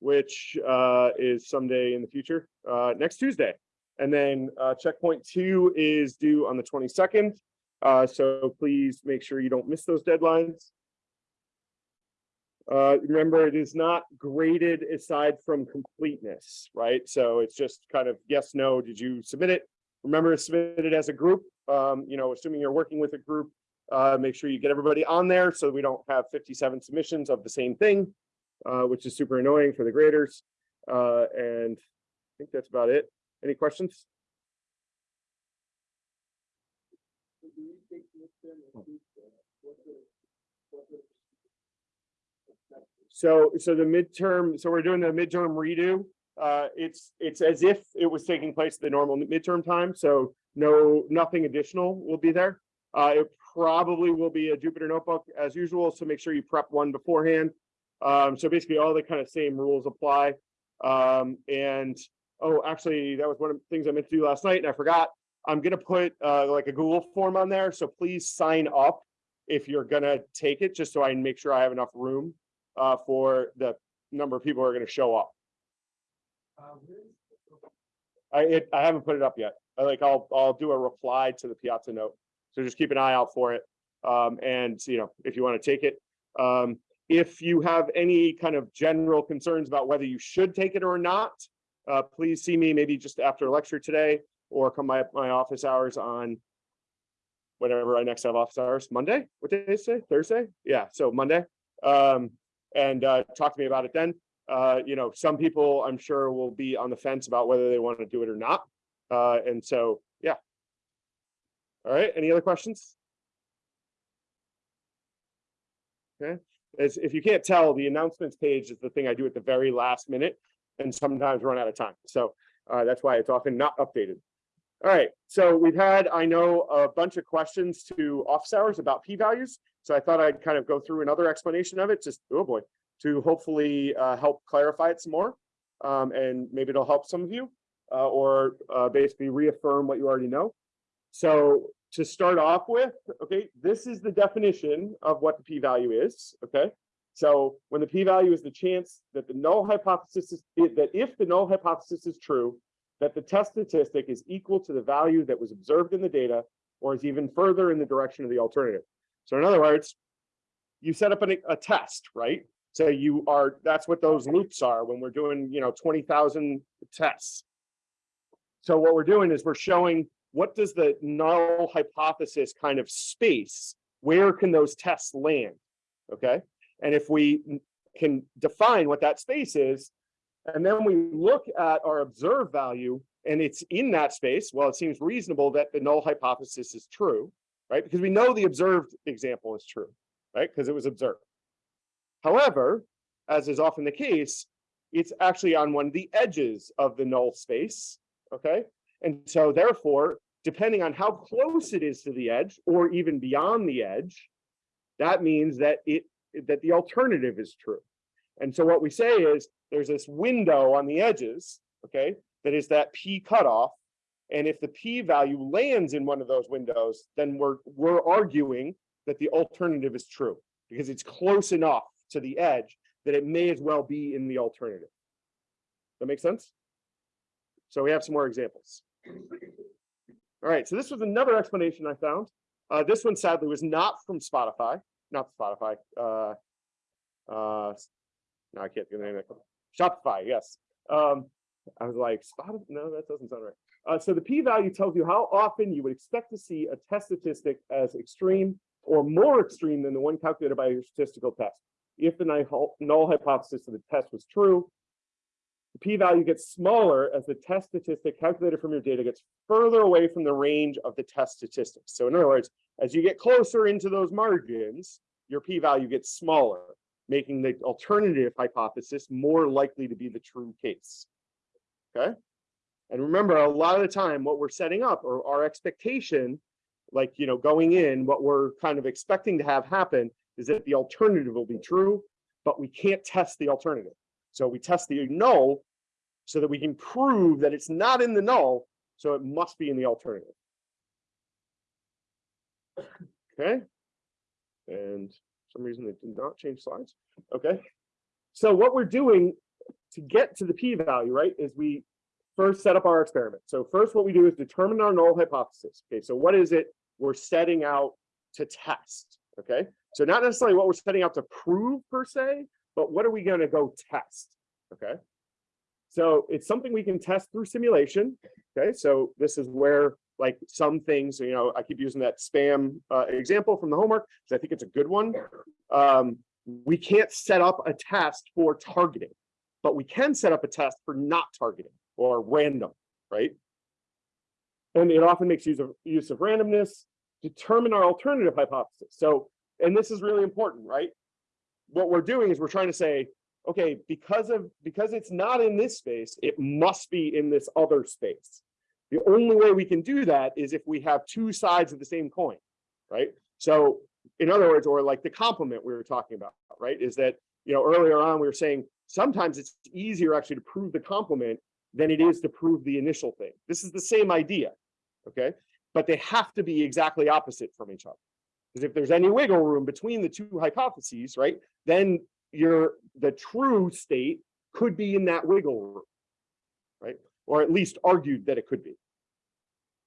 which uh, is someday in the future, uh, next Tuesday. And then uh, checkpoint two is due on the 22nd. Uh, so please make sure you don't miss those deadlines. Uh, remember, it is not graded aside from completeness, right? So it's just kind of yes, no, did you submit it? Remember submit it as a group. Um, you know, assuming you're working with a group, uh, make sure you get everybody on there so we don't have 57 submissions of the same thing, uh, which is super annoying for the graders. Uh, and I think that's about it. Any questions? So, so the midterm, so we're doing the midterm redo. Uh, it's, it's as if it was taking place at the normal midterm time, so no, nothing additional will be there. Uh, it probably will be a Jupyter notebook as usual, so make sure you prep one beforehand. Um, so basically all the kind of same rules apply. Um, and, oh, actually, that was one of the things I meant to do last night and I forgot. I'm gonna put uh, like a Google form on there, so please sign up if you're gonna take it, just so I make sure I have enough room uh, for the number of people who are gonna show up. I, it, I haven't put it up yet. I like, I'll, I'll do a reply to the Piazza note. So just keep an eye out for it. Um, and, you know, if you want to take it, um, if you have any kind of general concerns about whether you should take it or not, uh, please see me maybe just after lecture today or come by my office hours on whatever I next have office hours, Monday, what day is it, Thursday? Yeah, so Monday. Um, and uh, talk to me about it then. Uh, you know, some people I'm sure will be on the fence about whether they want to do it or not. Uh, and so, yeah. All right, any other questions? Okay, as if you can't tell, the announcements page is the thing I do at the very last minute and sometimes run out of time. So uh, that's why it's often not updated. All right, so we've had, I know, a bunch of questions to office hours about p-values. So I thought I'd kind of go through another explanation of it, just, oh boy, to hopefully uh, help clarify it some more. Um, and maybe it'll help some of you uh, or uh, basically reaffirm what you already know. So to start off with, okay, this is the definition of what the p-value is, okay? So when the p-value is the chance that the null hypothesis is, that if the null hypothesis is true, that the test statistic is equal to the value that was observed in the data or is even further in the direction of the alternative. So in other words, you set up an, a test, right? So you are, that's what those loops are when we're doing, you know, 20,000 tests. So what we're doing is we're showing what does the null hypothesis kind of space, where can those tests land, okay? And if we can define what that space is, and then we look at our observed value and it's in that space, well, it seems reasonable that the null hypothesis is true, right? Because we know the observed example is true, right? Because it was observed. However, as is often the case, it's actually on one of the edges of the null space, okay? And so therefore, depending on how close it is to the edge or even beyond the edge, that means that it that the alternative is true. And so what we say is there's this window on the edges, okay, that is that P cutoff. And if the P value lands in one of those windows, then we're we're arguing that the alternative is true because it's close enough to the edge that it may as well be in the alternative. That makes sense? So we have some more examples. All right, so this was another explanation I found. Uh, this one sadly was not from Spotify, not Spotify. Uh, uh, no, I can't get the name of it. Shopify, yes. Um, I was like, Spotify, no, that doesn't sound right. Uh, so the p-value tells you how often you would expect to see a test statistic as extreme or more extreme than the one calculated by your statistical test. If the null hypothesis of the test was true, the p-value gets smaller as the test statistic calculated from your data gets further away from the range of the test statistics. So in other words, as you get closer into those margins, your p-value gets smaller making the alternative hypothesis more likely to be the true case. Okay. And remember, a lot of the time, what we're setting up or our expectation, like, you know, going in, what we're kind of expecting to have happen is that the alternative will be true, but we can't test the alternative. So we test the null so that we can prove that it's not in the null, so it must be in the alternative. Okay. And some reason they did not change slides. Okay. so what we're doing to get to the p-value, right, is we first set up our experiment. So first what we do is determine our null hypothesis. Okay, so what is it we're setting out to test? Okay, so not necessarily what we're setting out to prove per se, but what are we going to go test? Okay, so it's something we can test through simulation. Okay, so this is where like some things, you know, I keep using that spam uh, example from the homework because I think it's a good one. Um, we can't set up a test for targeting, but we can set up a test for not targeting or random, right? And it often makes use of use of randomness, determine our alternative hypothesis. So, and this is really important, right? What we're doing is we're trying to say, okay, because of because it's not in this space, it must be in this other space. The only way we can do that is if we have two sides of the same coin, right? So in other words, or like the complement we were talking about, right? Is that, you know, earlier on, we were saying sometimes it's easier actually to prove the complement than it is to prove the initial thing. This is the same idea, okay? But they have to be exactly opposite from each other. Because if there's any wiggle room between the two hypotheses, right, then your the true state could be in that wiggle room, right? Or at least argued that it could be.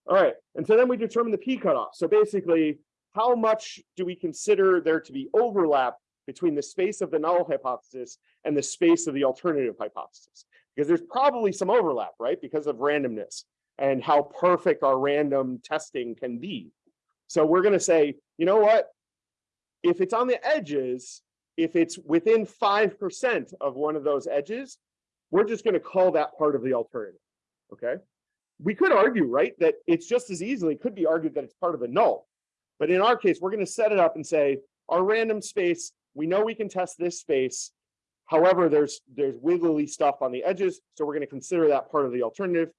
All right, and so then we determine the p cutoff. So basically, how much do we consider there to be overlap between the space of the null hypothesis and the space of the alternative hypothesis? Because there's probably some overlap, right? Because of randomness and how perfect our random testing can be. So we're going to say, you know what? If it's on the edges, if it's within 5% of one of those edges, we're just going to call that part of the alternative. Okay. We could argue, right, that it's just as easily could be argued that it's part of the null. But in our case, we're going to set it up and say our random space, we know we can test this space. However, there's there's wiggly stuff on the edges. So we're going to consider that part of the alternative.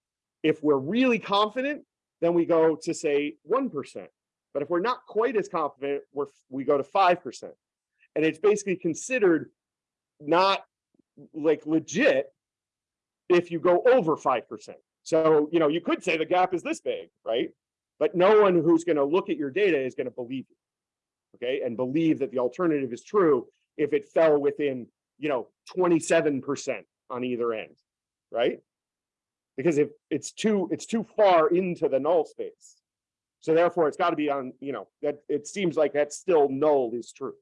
If we're really confident, then we go to say 1%. But if we're not quite as confident, we're, we go to 5%. And it's basically considered not like legit if you go over 5%. So, you know, you could say the gap is this big, right? But no one who's going to look at your data is going to believe you, okay? And believe that the alternative is true if it fell within, you know, 27% on either end, right? Because if it's too, it's too far into the null space. So therefore it's got to be on, you know, that it seems like that still null is true.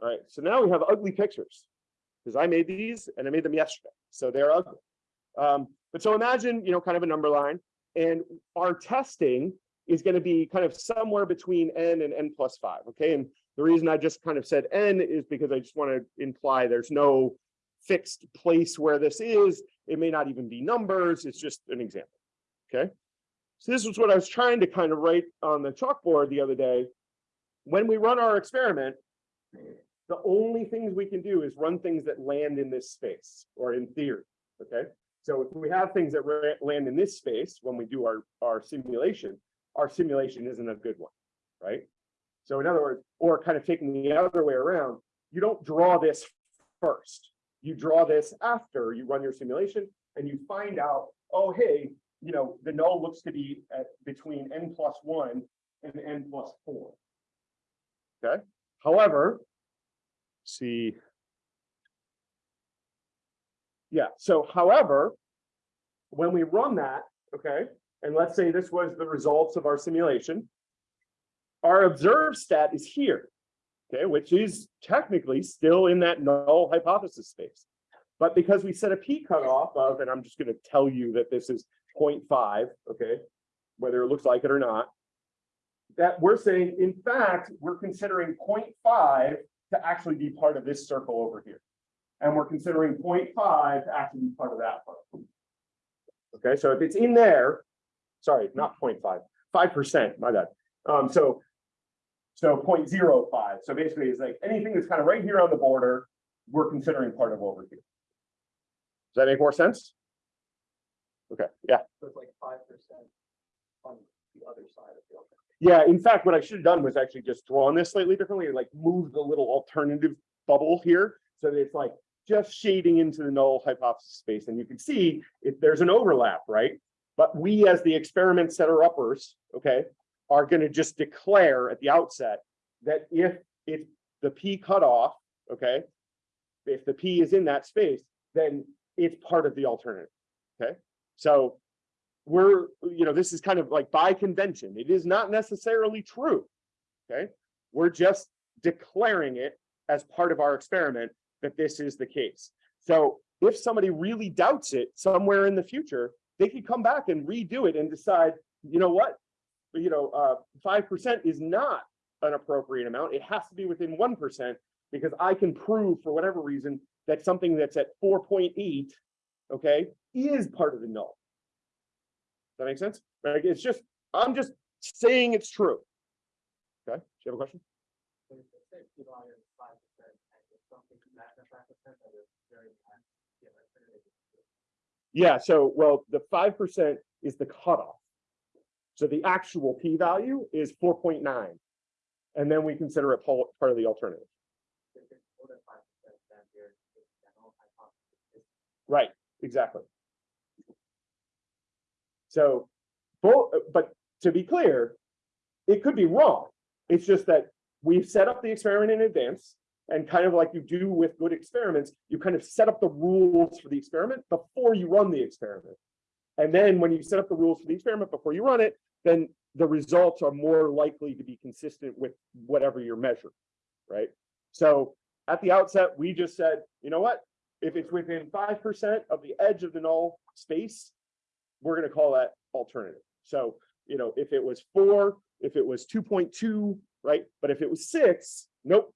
All right, so now we have ugly pictures because I made these and I made them yesterday. So they're ugly. Um, but so imagine, you know, kind of a number line and our testing is going to be kind of somewhere between n and n plus five. Okay. And the reason I just kind of said n is because I just want to imply there's no fixed place where this is. It may not even be numbers. It's just an example. Okay. So this was what I was trying to kind of write on the chalkboard the other day. When we run our experiment, the only things we can do is run things that land in this space or in theory. Okay. So if we have things that land in this space when we do our, our simulation, our simulation isn't a good one, right? So in other words, or kind of taking the other way around, you don't draw this first. You draw this after you run your simulation and you find out, oh, hey, you know, the null looks to be at between n plus one and n plus four. Okay. However, see yeah, so however, when we run that, okay, and let's say this was the results of our simulation, our observed stat is here, okay, which is technically still in that null hypothesis space. But because we set a p cutoff of, and I'm just going to tell you that this is 0.5, okay, whether it looks like it or not, that we're saying, in fact, we're considering 0.5 to actually be part of this circle over here and we're considering 0.5 to actually be part of that part. Okay, so if it's in there, sorry, not 0.5, 5%, my bad. Um, so, so 0.05. So basically it's like anything that's kind of right here on the border, we're considering part of over here. Does that make more sense? Okay, yeah. So it's like five percent on the other side of the. open. Yeah, in fact, what I should have done was actually just drawn this slightly differently and like move the little alternative bubble here. So that it's like just shading into the null hypothesis space. And you can see if there's an overlap, right? But we as the experiment setter uppers, okay, are going to just declare at the outset that if it's the P cutoff, okay, if the P is in that space, then it's part of the alternative. Okay, so we're, you know, this is kind of like by convention. It is not necessarily true. Okay, we're just declaring it as part of our experiment that this is the case. So if somebody really doubts it somewhere in the future, they could come back and redo it and decide, you know what? You know, uh, five percent is not an appropriate amount. It has to be within one percent because I can prove for whatever reason that something that's at four point eight, okay, is part of the null. Does that make sense? Like, it's just, I'm just saying it's true. Okay, do you have a question? So if the six divided by five percent, and if something not at five percent, that is very high. Yeah, that's very good. Yeah, so, well, the five percent is the cutoff. So the actual p-value is four point nine. And then we consider it part of the alternative. If it's more than five percent, then there's a general hypothesis. Right, exactly. So, both, but to be clear, it could be wrong. It's just that we've set up the experiment in advance. And kind of like you do with good experiments, you kind of set up the rules for the experiment before you run the experiment. And then when you set up the rules for the experiment before you run it, then the results are more likely to be consistent with whatever you're measuring, right? So at the outset, we just said, you know what? If it's within five percent of the edge of the null space, we're gonna call that alternative. So, you know, if it was four, if it was two point two, right? But if it was six, nope.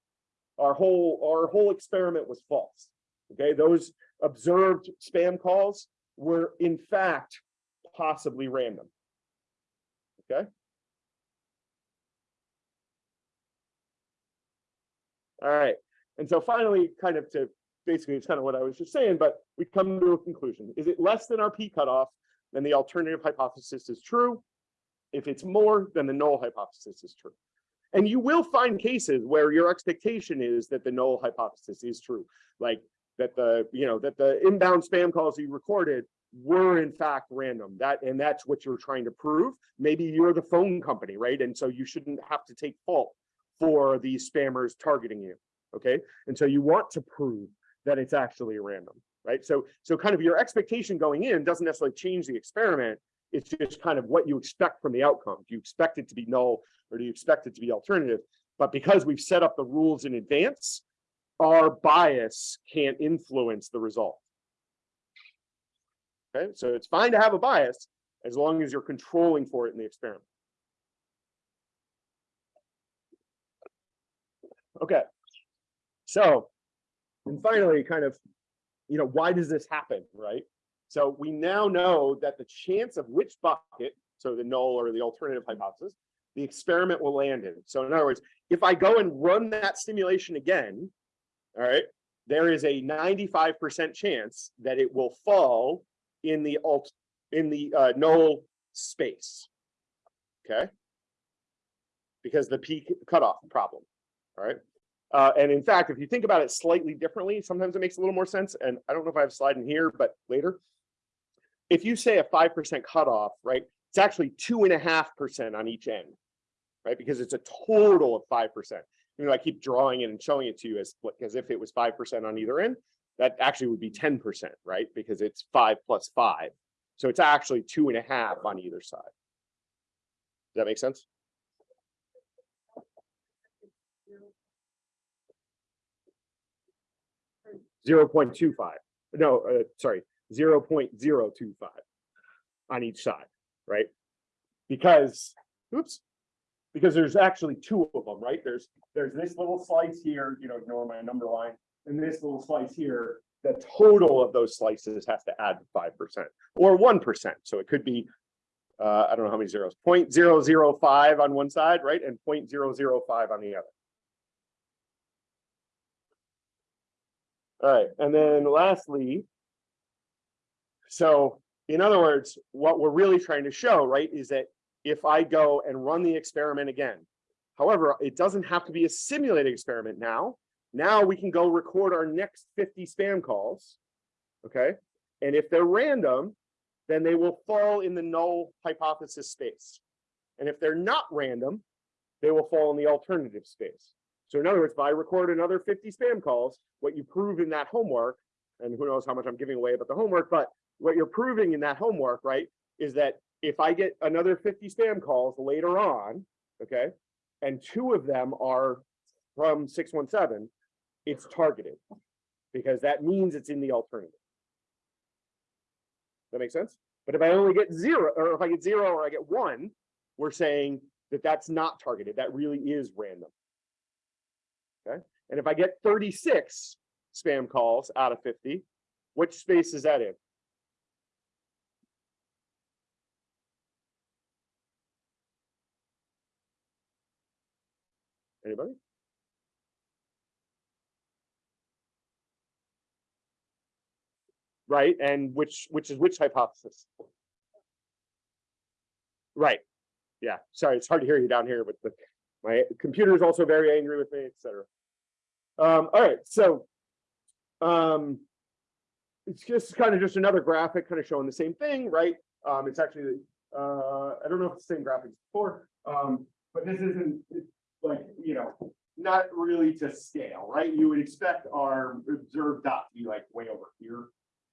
Our whole, our whole experiment was false. Okay, those observed spam calls were in fact possibly random. Okay? All right, and so finally, kind of to, basically, it's kind of what I was just saying, but we come to a conclusion. Is it less than our P cutoff? Then the alternative hypothesis is true. If it's more, then the null hypothesis is true. And you will find cases where your expectation is that the null hypothesis is true. Like that the, you know, that the inbound spam calls you recorded were in fact random. That, and that's what you're trying to prove. Maybe you're the phone company, right? And so you shouldn't have to take fault for these spammers targeting you. Okay, and so you want to prove that it's actually random, right? So, so kind of your expectation going in doesn't necessarily change the experiment. It's just kind of what you expect from the outcome. Do you expect it to be null or do you expect it to be alternative? But because we've set up the rules in advance, our bias can't influence the result. Okay, so it's fine to have a bias as long as you're controlling for it in the experiment. Okay, so, and finally, kind of, you know, why does this happen, right? So we now know that the chance of which bucket, so the null or the alternative hypothesis, the experiment will land in. So in other words, if I go and run that simulation again, all right, there is a 95% chance that it will fall in the alt, in the uh, null space. Okay? Because the P cutoff problem, all right? Uh, and in fact, if you think about it slightly differently, sometimes it makes a little more sense. And I don't know if I have a slide in here, but later. If you say a 5% cutoff, right, it's actually two and a half percent on each end, right? Because it's a total of 5%. You know, I keep drawing it and showing it to you as, as if it was 5% on either end. That actually would be 10%, right? Because it's five plus five. So it's actually two and a half on either side. Does that make sense? Zero point two five, no, uh, sorry, zero point zero two five on each side, right? Because, oops, because there's actually two of them, right? There's, there's this little slice here, you know, ignore my number line, and this little slice here. The total of those slices has to add five percent or one percent, so it could be. Uh, I don't know how many zeros, 0.005 on one side, right, and 0.005 on the other. All right, and then lastly. So in other words, what we're really trying to show, right, is that if I go and run the experiment again. However, it doesn't have to be a simulated experiment now. Now we can go record our next 50 spam calls. Okay, and if they're random, then they will fall in the null hypothesis space. And if they're not random, they will fall in the alternative space. So in other words, if I record another fifty spam calls, what you prove in that homework, and who knows how much I'm giving away about the homework, but what you're proving in that homework, right, is that if I get another fifty spam calls later on, okay, and two of them are from six one seven, it's targeted. Because that means it's in the alternative. That makes sense? But if I only get zero, or if I get zero or I get one, we're saying that that's not targeted. That really is random. Okay, and if I get thirty-six spam calls out of fifty, which space is that in? Anybody? Right, and which, which is which hypothesis? Right, yeah, sorry, it's hard to hear you down here, but the, my computer is also very angry with me, et cetera. Um, all right, so. Um. It's just kind of just another graphic kind of showing the same thing, right? Um, it's actually, uh, I don't know if it's the same graphic as before, um, but this isn't, like, you know. Not really to scale, right? You would expect our observed dot to be like way over here,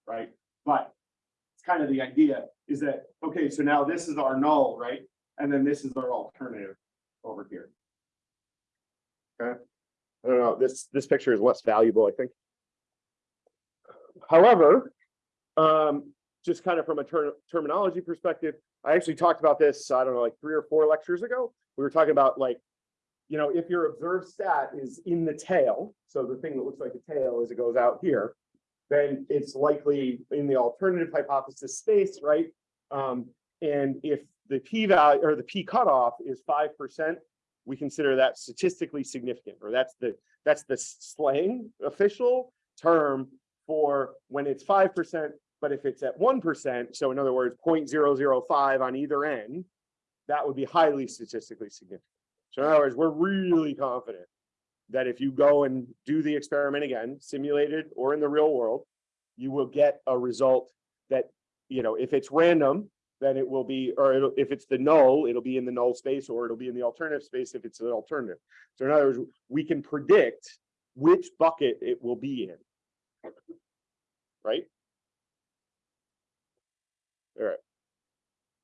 right? But. It's kind of the idea is that, okay, so now this is our null, right? And then this is our alternative over here. Okay, I don't know, this, this picture is less valuable, I think. However, um, just kind of from a ter- terminology perspective, I actually talked about this, I don't know, like three or four lectures ago. We were talking about like, you know, if your observed stat is in the tail, so the thing that looks like a tail as it goes out here, then it's likely in the alternative hypothesis space, right? Um, and if the p value or the p cutoff is five percent, we consider that statistically significant, or that's the that's the slang official term for when it's five percent. But if it's at one percent, so in other words, 0.005 on either end, that would be highly statistically significant. So in other words, we're really confident that if you go and do the experiment again, simulated or in the real world, you will get a result that, you know, if it's random, then it will be, or if it's the null, it'll be in the null space, or it'll be in the alternative space if it's an alternative. So in other words, we can predict which bucket it will be in. Right? All right.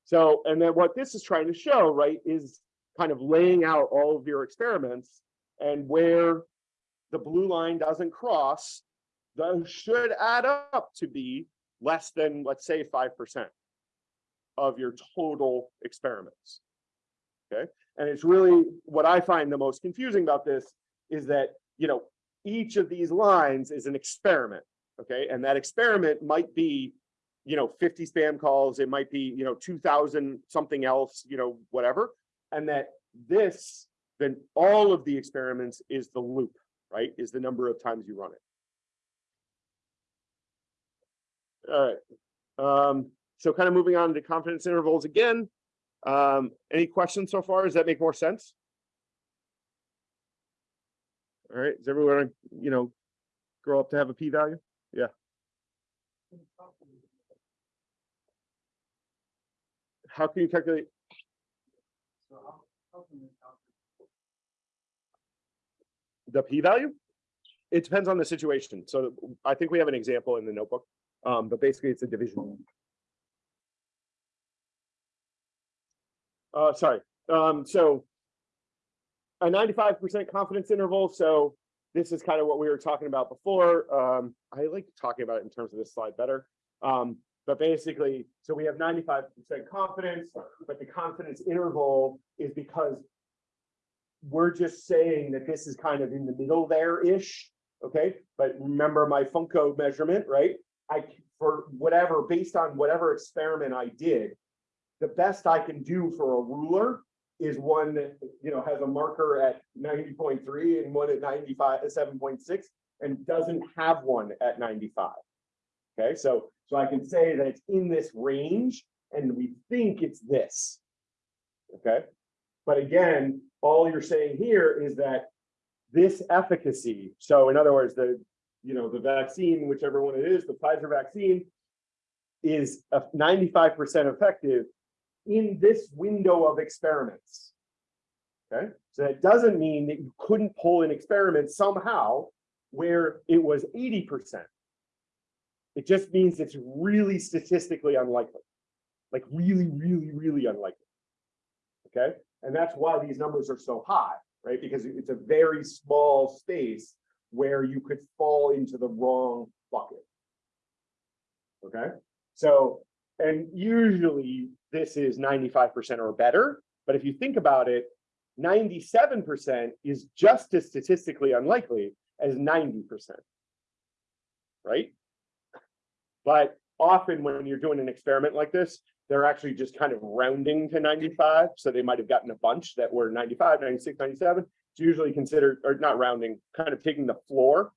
So, and then what this is trying to show, right, is kind of laying out all of your experiments and where the blue line doesn't cross, those should add up to be less than, let's say, five percent of your total experiments. Okay, and it's really what I find the most confusing about this is that, you know, each of these lines is an experiment. Okay, and that experiment might be, you know, 50 spam calls, it might be, you know, 2000 something else, you know, whatever. And that this, then all of the experiments is the loop, right? Is the number of times you run it. All right. Um, so kind of moving on to confidence intervals again. Um, any questions so far? Does that make more sense? All right, does everyone, you know, grow up to have a p-value? Yeah. How can you calculate? The p-value? It depends on the situation. So I think we have an example in the notebook. Um, but basically it's a division. Uh, sorry, um, so. A ninety-five percent confidence interval, so this is kind of what we were talking about before. Um, I like talking about it in terms of this slide better. Um, but basically, so we have ninety-five percent confidence, but the confidence interval is because we're just saying that this is kind of in the middle there-ish, okay? But remember my Funko measurement, right? I, for whatever, based on whatever experiment I did, the best I can do for a ruler is one that, you know, has a marker at ninety point three and one at ninety-five, seven point six, and doesn't have one at ninety-five. Okay, so, so I can say that it's in this range, and we think it's this. Okay, but again, all you're saying here is that this efficacy, so in other words, the, you know, the vaccine, whichever one it is, the Pfizer vaccine is a ninety-five percent effective in this window of experiments. Okay, so that doesn't mean that you couldn't pull an experiment somehow where it was eighty percent. It just means it's really statistically unlikely. Like really, really, really unlikely. Okay, and that's why these numbers are so high, right? Because it's a very small space where you could fall into the wrong bucket. Okay, so, and usually this is ninety-five percent or better, but if you think about it, ninety-seven percent is just as statistically unlikely as ninety percent. Right? But often when you're doing an experiment like this, they're actually just kind of rounding to ninety-five, so they might have gotten a bunch that were 95, 96, 97. It's usually considered, or not rounding, kind of taking the floor,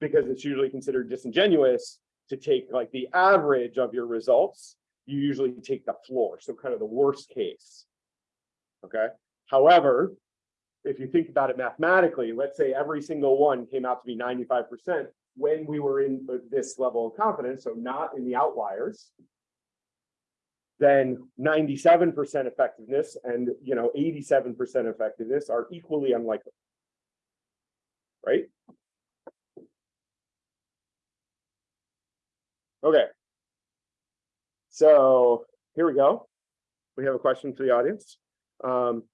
because it's usually considered disingenuous to take like the average of your results. You usually take the floor, so kind of the worst case. Okay, however, if you think about it mathematically, let's say every single one came out to be ninety-five percent when we were in this level of confidence, so not in the outliers. Then ninety-seven percent effectiveness and, you know, eighty-seven percent effectiveness are equally unlikely. Right? Okay. So here we go. We have a question for the audience. Um,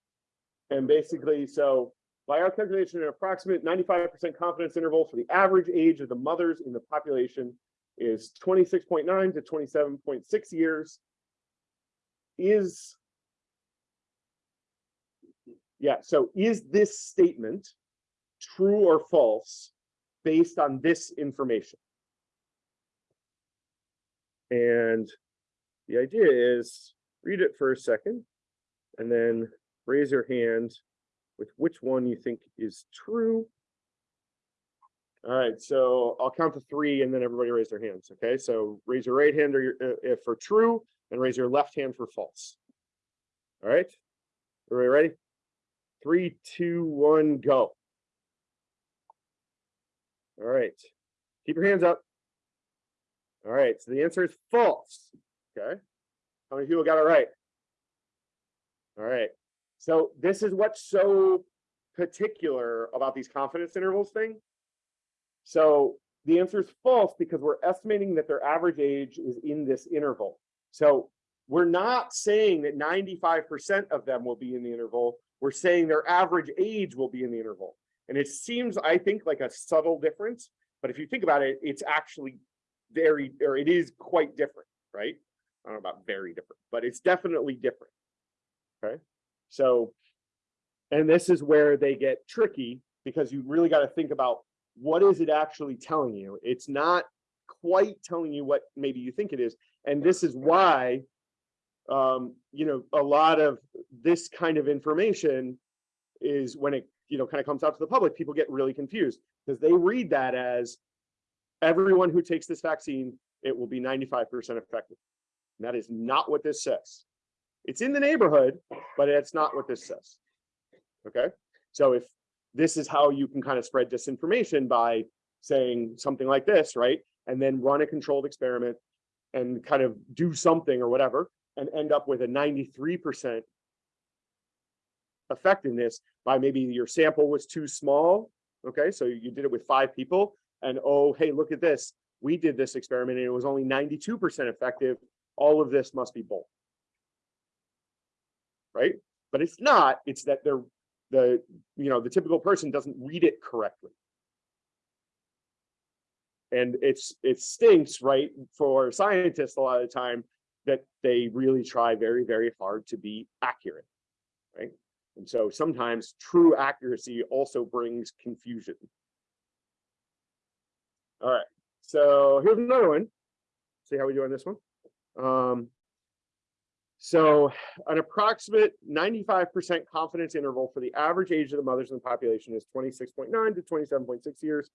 and basically, so by our calculation, an approximate ninety-five percent confidence interval for the average age of the mothers in the population is twenty-six point nine to twenty-seven point six years. Is yeah, so is this statement true or false based on this information? And the idea is read it for a second and then raise your hand with which one you think is true. All right, so I'll count to three and then everybody raise their hands. Okay, so raise your right hand or your, uh, if for true and raise your left hand for false. All right, everybody ready? Three, two, one, go. All right, keep your hands up. All right, so the answer is false. Okay, how many people got it right? All right, so this is what's so particular about these confidence intervals thing. So the answer is false because we're estimating that their average age is in this interval. So we're not saying that 95% of them will be in the interval. We're saying their average age will be in the interval. And it seems, I think, like a subtle difference. But if you think about it, it's actually very, or it is quite different, right? I don't know about very different, but it's definitely different. Okay. So, and this is where they get tricky because you really got to think about what is it actually telling you? It's not quite telling you what maybe you think it is. And this is why, um, you know, a lot of this kind of information is when it, you know, kind of comes out to the public, people get really confused because they read that as everyone who takes this vaccine, it will be 95% effective. And that is not what this says. It's in the neighborhood, but it's not what this says. Okay, so if this is how you can kind of spread disinformation by saying something like this, right? And then run a controlled experiment and kind of do something or whatever and end up with a 93% effectiveness by maybe your sample was too small. Okay, so you did it with five people and oh, hey, look at this. We did this experiment and it was only 92% effective. All of this must be bull right? But it's not, it's that they're the, you know, the typical person doesn't read it correctly. And it's, it stinks, right, for scientists a lot of the time that they really try very, very hard to be accurate, right? And so sometimes true accuracy also brings confusion. All right, so here's another one. See how we do on this one. Um, so an approximate 95% confidence interval for the average age of the mothers in the population is 26.9 to 27.6 years.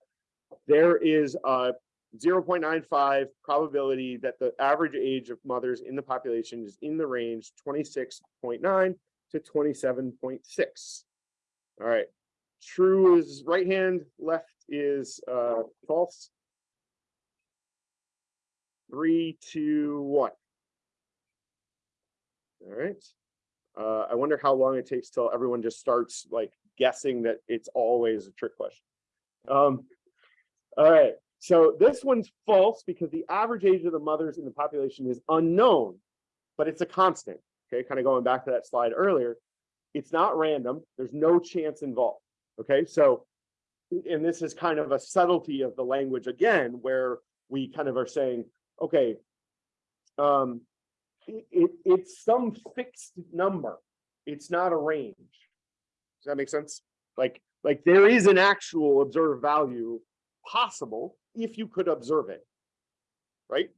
There is a 0.95 probability that the average age of mothers in the population is in the range 26.9 to 27.6. All right, true is right hand, left is uh, false. Three, two, one. All right. Uh, I wonder how long it takes till everyone just starts like guessing that it's always a trick question. Um, all right, so this one's false because the average age of the mothers in the population is unknown, but it's a constant. Okay, kind of going back to that slide earlier. It's not random. There's no chance involved. Okay, so and this is kind of a subtlety of the language again, where we kind of are saying, okay, um, it, it- it's some fixed number. It's not a range. Does that make sense? Like, like there is an actual observed value possible if you could observe it. Right?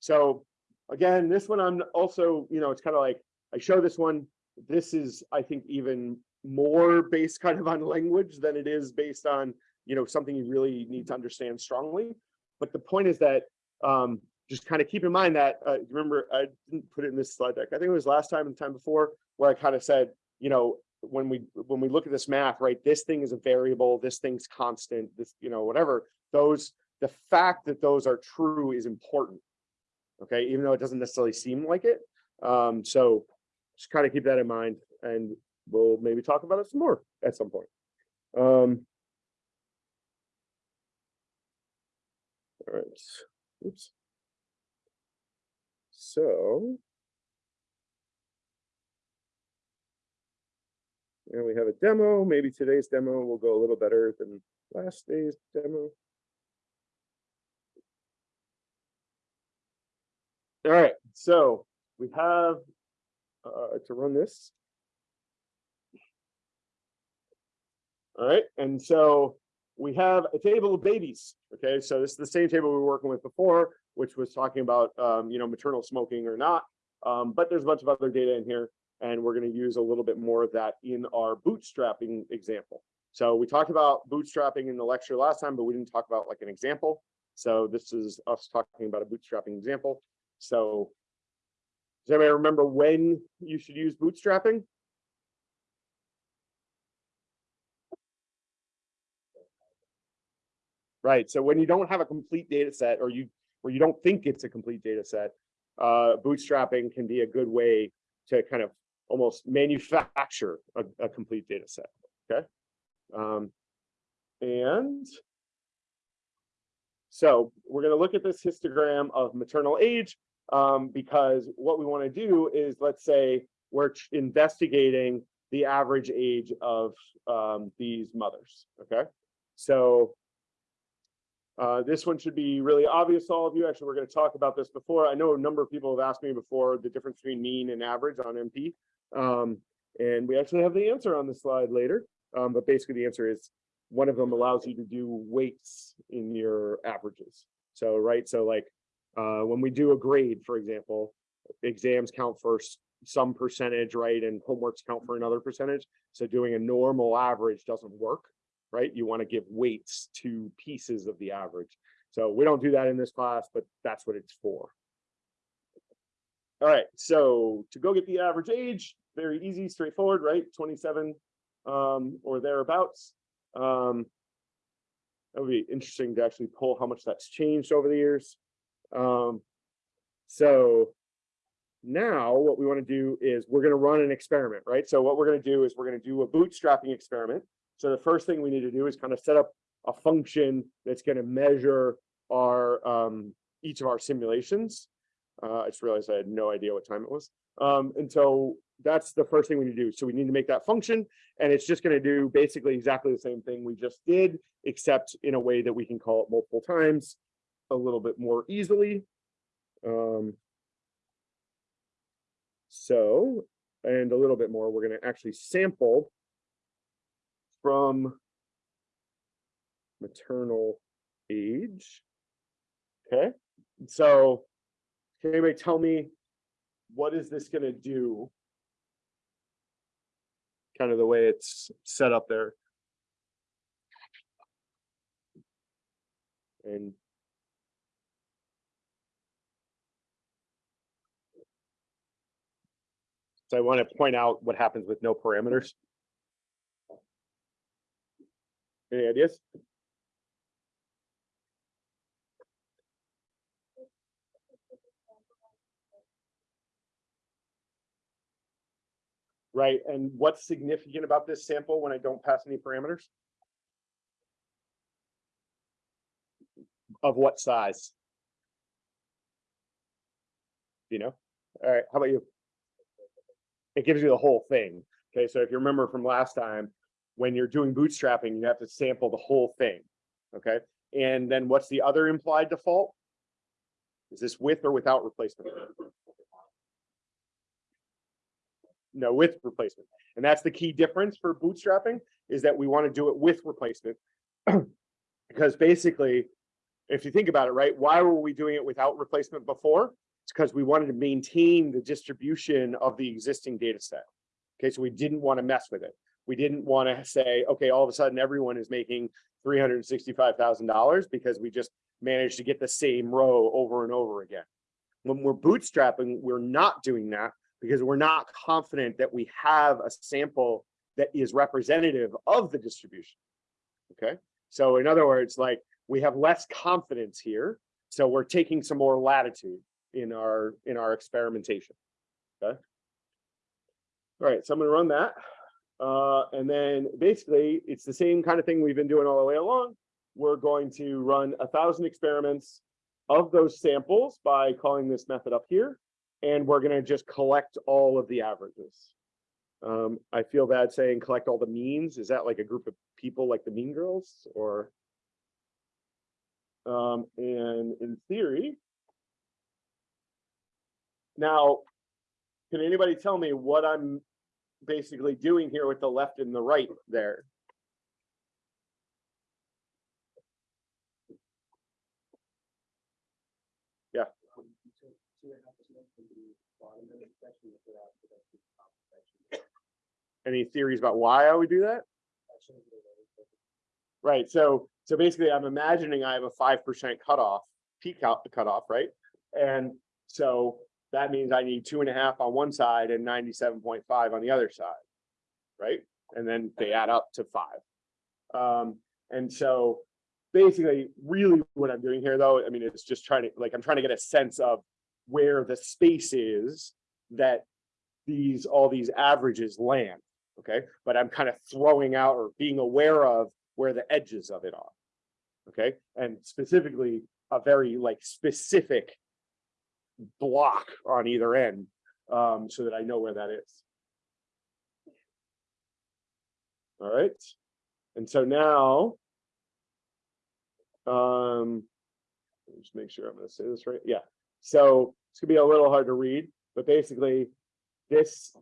So again, this one I'm also, you know, it's kind of like, I show this one, this is, I think, even more based kind of on language than it is based on, you know, something you really need to understand strongly. But the point is that, um, just kind of keep in mind that, uh, remember, I didn't put it in this slide deck. I think it was last time and time before where I kind of said, you know, when we, when we look at this math, right, this thing is a variable, this thing's constant, this, you know, whatever, those, the fact that those are true is important. Okay, even though it doesn't necessarily seem like it. Um, so just kind of keep that in mind and we'll maybe talk about it some more at some point. Um. All right, oops. So. And we have a demo, maybe today's demo will go a little better than last day's demo. All right, so we have uh, to run this. All right, and so we have a table of babies. Okay, so this is the same table we were working with before, which was talking about, um, you know, maternal smoking or not. Um, but there's a bunch of other data in here, and we're going to use a little bit more of that in our bootstrapping example. So we talked about bootstrapping in the lecture last time, but we didn't talk about like an example. So this is us talking about a bootstrapping example. So does anybody remember when you should use bootstrapping? Right, so when you don't have a complete data set or you, or you don't think it's a complete data set, uh, bootstrapping can be a good way to kind of almost manufacture a, a complete data set, okay? Um, and so we're gonna look at this histogram of maternal age um, because what we want to do is, let's say, we're investigating the average age of um, these mothers. Okay, so uh, this one should be really obvious to all of you. Actually, we're going to talk about this before. I know a number of people have asked me before the difference between mean and average on NP, um, and we actually have the answer on the slide later. Um, but basically, the answer is one of them allows you to do weights in your averages. So, right, so like uh, when we do a grade, for example, exams count for some percentage, right? And homeworks count for another percentage. So doing a normal average doesn't work, right? You want to give weights to pieces of the average. So we don't do that in this class, but that's what it's for. All right, so to go get the average age, very easy, straightforward, right? 27 um, or thereabouts. Um, that would be interesting to actually pull how much that's changed over the years. Um, so now what we want to do is we're going to run an experiment, right? So what we're going to do is we're going to do a bootstrapping experiment. So the first thing we need to do is kind of set up a function that's going to measure our um, each of our simulations. Uh, I just realized I had no idea what time it was. Um, and so that's the first thing we need to do. So we need to make that function and it's just going to do basically exactly the same thing we just did, except in a way that we can call it multiple times a little bit more easily. Um, so, and a little bit more, we're going to actually sample from maternal age. Okay, so can anybody tell me what is this going to do? Kind of the way it's set up there. And So I want to point out what happens with no parameters. Eh, any ideas? right? And what's significant about this sample when I don't pass any parameters? Of what size? You know, all right, how about you? It gives you the whole thing. Okay, so if you remember from last time, when you're doing bootstrapping, you have to sample the whole thing. Okay, and then what's the other implied default? Is this with or without replacement? No, with replacement. And that's the key difference for bootstrapping is that we want to do it with replacement. Because basically, if you think about it, right, why were we doing it without replacement before? It's because we wanted to maintain the distribution of the existing data set. Okay, so we didn't want to mess with it. We didn't want to say, okay, all of a sudden everyone is making three hundred and sixty-five thousand dollars because we just managed to get the same row over and over again. When we're bootstrapping, we're not doing that because we're not confident that we have a sample that is representative of the distribution. Okay, so in other words, like we have less confidence here, so we're taking some more latitude in our in our experimentation. Okay. All right, so I'm gonna run that. Uh, and then basically it's the same kind of thing we've been doing all the way along. We're going to run a thousand experiments of those samples by calling this method up here. And we're gonna just collect all of the averages. Um, I feel bad saying collect all the means. Is that like a group of people like the Mean Girls or? Um, and in theory. Now, can anybody tell me what I'm basically doing here with the left and the right there? Yeah. Any theories about why I would do that? Right, so, so basically I'm imagining I have a five percent cutoff, peak out the cutoff, right? And so that means I need two and a half on one side and ninety-seven point five on the other side. Right? And then they add up to five. Um, and so basically, really what I'm doing here though, I mean, it's just trying to, like, I'm trying to get a sense of where the space is that these, all these averages land, okay? But I'm kind of throwing out or being aware of where the edges of it are. Okay, and specifically, a very like specific block on either end, um, so that I know where that is. All right, and so now. Um, let me just make sure I'm gonna say this right, yeah, so it's gonna be a little hard to read, but basically. This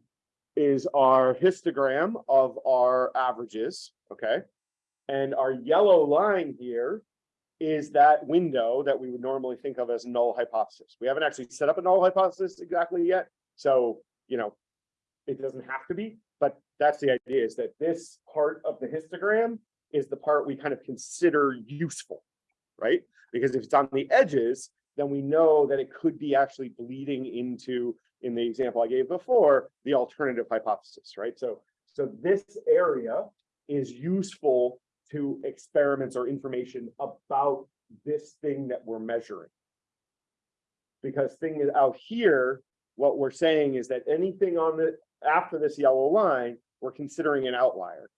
is our histogram of our averages, okay? And our yellow line here is that window that we would normally think of as null hypothesis. We haven't actually set up a null hypothesis exactly yet. So, you know, it doesn't have to be, but that's the idea is that this part of the histogram is the part we kind of consider useful, right? Because if it's on the edges, then we know that it could be actually bleeding into, in the example I gave before, the alternative hypothesis, right? So, so this area is useful to experiments or information about this thing that we're measuring. Because thing is out here, what we're saying is that anything on the, after this yellow line, we're considering an outlier.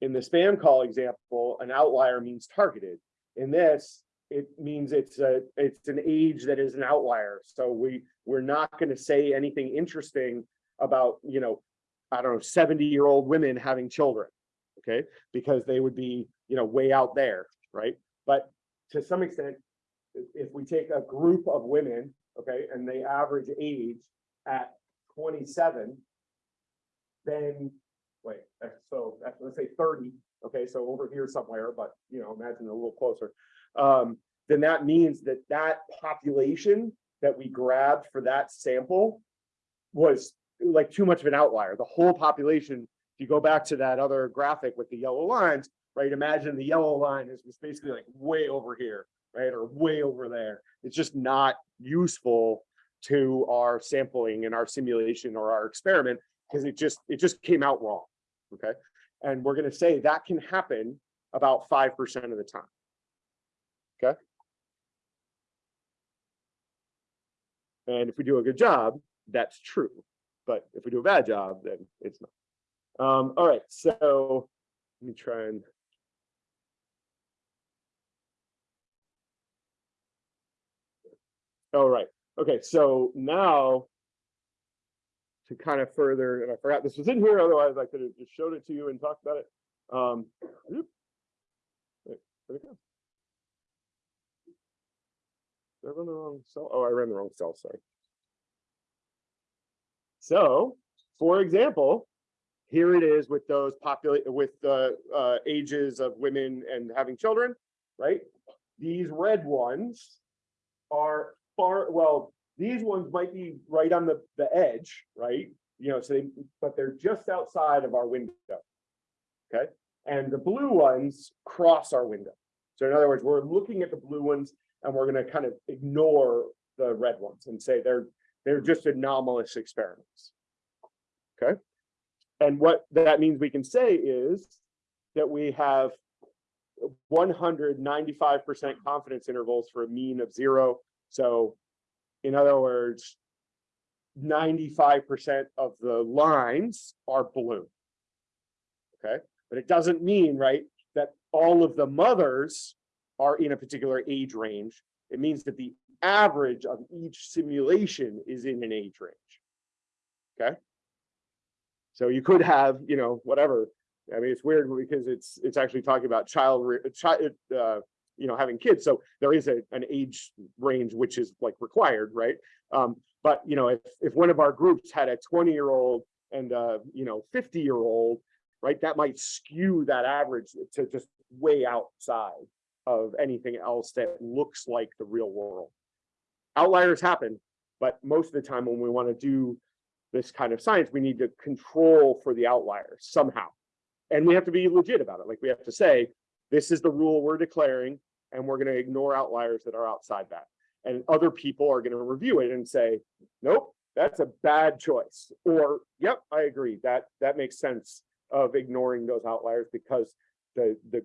In the spam call example, an outlier means targeted. In this, it means it's a, it's an age that is an outlier. So we, we're not gonna say anything interesting about, you know, I don't know, seventy-year-old women having children okay? Because they would be, you know, way out there, right? But to some extent, if, we take a group of women, okay, and they average age at twenty-seven, then, wait, uh, so let's say thirty, okay, so over here somewhere, but, you know, imagine a little closer. Um, then that means that that population that we grabbed for that sample was like too much of an outlier. The whole population if you go back to that other graphic with the yellow lines, right, imagine the yellow line is basically like way over here, right, or way over there. It's just not useful to our sampling and our simulation or our experiment because it just, it just came out wrong, okay? And we're gonna say that can happen about five percent of the time. Okay? And if we do a good job, that's true. but if we do a bad job, then it's not. Um, all right, so let me try and. All right, okay, so now. To kind of further, and I forgot this was in here, otherwise I could have just showed it to you and talked about it. Um. Wait, go? I run the wrong cell? Oh, I ran the wrong cell, sorry. So, for example, here it is with those populate, with the uh ages of women and having children, right? These red ones are far, well, these ones might be right on the, the edge, right? You know, so they, but they're just outside of our window. Okay, and the blue ones cross our window. So in other words, we're looking at the blue ones and we're gonna kind of ignore the red ones and say they're, they're just anomalous experiments. Okay, and what that means we can say is that we have one hundred ninety-five percent confidence intervals for a mean of zero. So in other words, ninety-five percent of the lines are blue. Okay, but it doesn't mean, right, that all of the mothers are in a particular age range. It means that the average of each simulation is in an age range. Okay. So you could have, you know, whatever. I mean, it's weird because it's it's actually talking about child, child, uh, you know, having kids. So there is a an age range which is like required, right? Um, but you know, if if one of our groups had a 20 year old and uh, you know, 50 year old, right, that might skew that average to just way outside of anything else that looks like the real world. Outliers happen, but most of the time when we want to do this kind of science, we need to control for the outliers somehow. And we have to be legit about it. Like we have to say, this is the rule we're declaring, and we're going to ignore outliers that are outside that. And other people are going to review it and say, nope, that's a bad choice. Or, yep, I agree. That that makes sense of ignoring those outliers because the the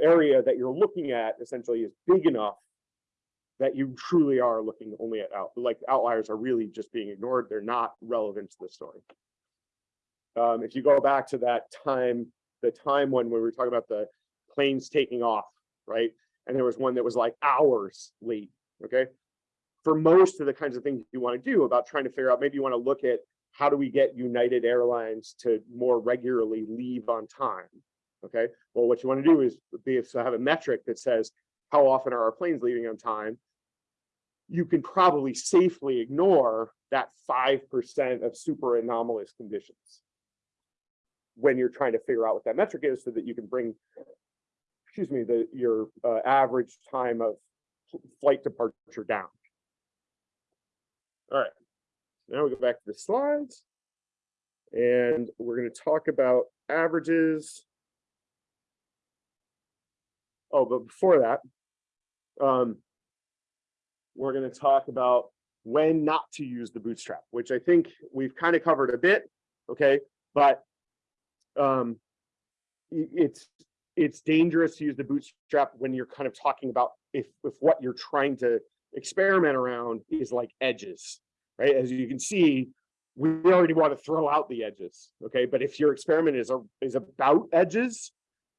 area that you're looking at essentially is big enough that you truly are looking only at out like outliers are really just being ignored. They're not relevant to the story. Um, if you go back to that time, the time when we were talking about the planes taking off, right? And there was one that was like hours late. Okay. For most of the kinds of things you want to do about trying to figure out, maybe you want to look at how do we get United Airlines to more regularly leave on time? Okay. Well, what you want to do is be so have a metric that says how often are our planes leaving on time? You can probably safely ignore that 5% of super anomalous conditions when you're trying to figure out what that metric is so that you can bring, excuse me, the your uh, average time of flight departure down. All right, now we go back to the slides. And we're going to talk about averages. Oh, but before that, um, we're going to talk about when not to use the bootstrap, which I think we've kind of covered a bit, okay? But um, it's it's dangerous to use the bootstrap when you're kind of talking about if if what you're trying to experiment around is like edges, right? As you can see, we already want to throw out the edges, okay? But if your experiment is a, is about edges,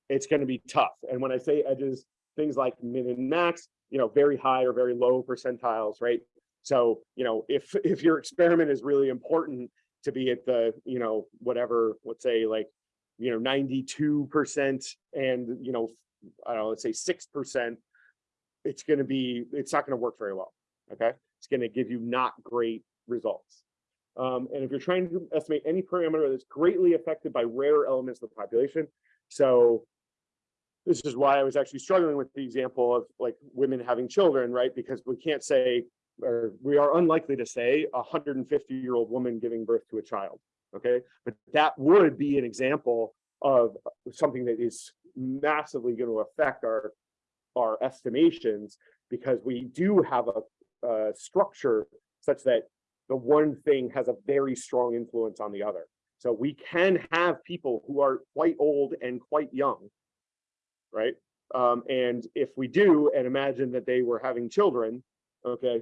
it's going to be tough. And when I say edges, things like min and max, you know, very high or very low percentiles, right? So, you know, if if your experiment is really important to be at the, you know, whatever, let's say like, you know, 92% and, you know, I don't know, let's say 6%, it's going to be, it's not going to work very well. Okay. It's going to give you not great results. Um, and if you're trying to estimate any parameter that's greatly affected by rare elements of the population, so this is why I was actually struggling with the example of like women having children, right? Because we can't say, or we are unlikely to say a 150 year old woman giving birth to a child. Okay, but that would be an example of something that is massively going to affect our our estimations because we do have a, a structure such that the one thing has a very strong influence on the other. So we can have people who are quite old and quite young, right? Um, and if we do, and imagine that they were having children, okay,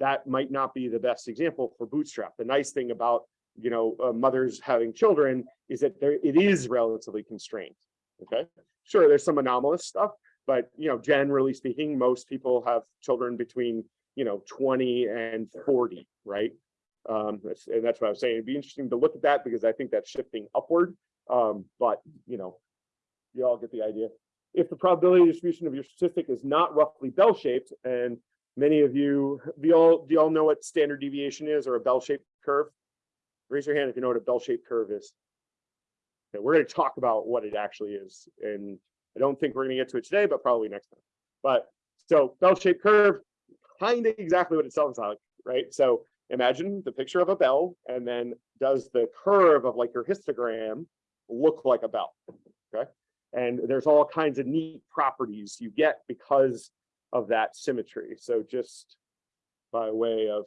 that might not be the best example for Bootstrap. The nice thing about you know, uh, mothers having children is that there, it is relatively constrained. Okay, sure, there's some anomalous stuff, but you know, generally speaking, most people have children between, you know, twenty and forty, right? Um, and that's what I was saying. It'd be interesting to look at that because I think that's shifting upward. Um, but you know, you all get the idea. If the probability distribution of your statistic is not roughly bell-shaped, and many of you, do y'all, do y'all know what standard deviation is or a bell-shaped curve? Raise your hand if you know what a bell-shaped curve is. Okay, we're gonna talk about what it actually is, and I don't think we're gonna get to it today, but probably next time. But, so bell-shaped curve, kind of exactly what it sounds like, right? So imagine the picture of a bell, and then does the curve of like your histogram look like a bell, okay? And there's all kinds of neat properties you get because of that symmetry. So just by way of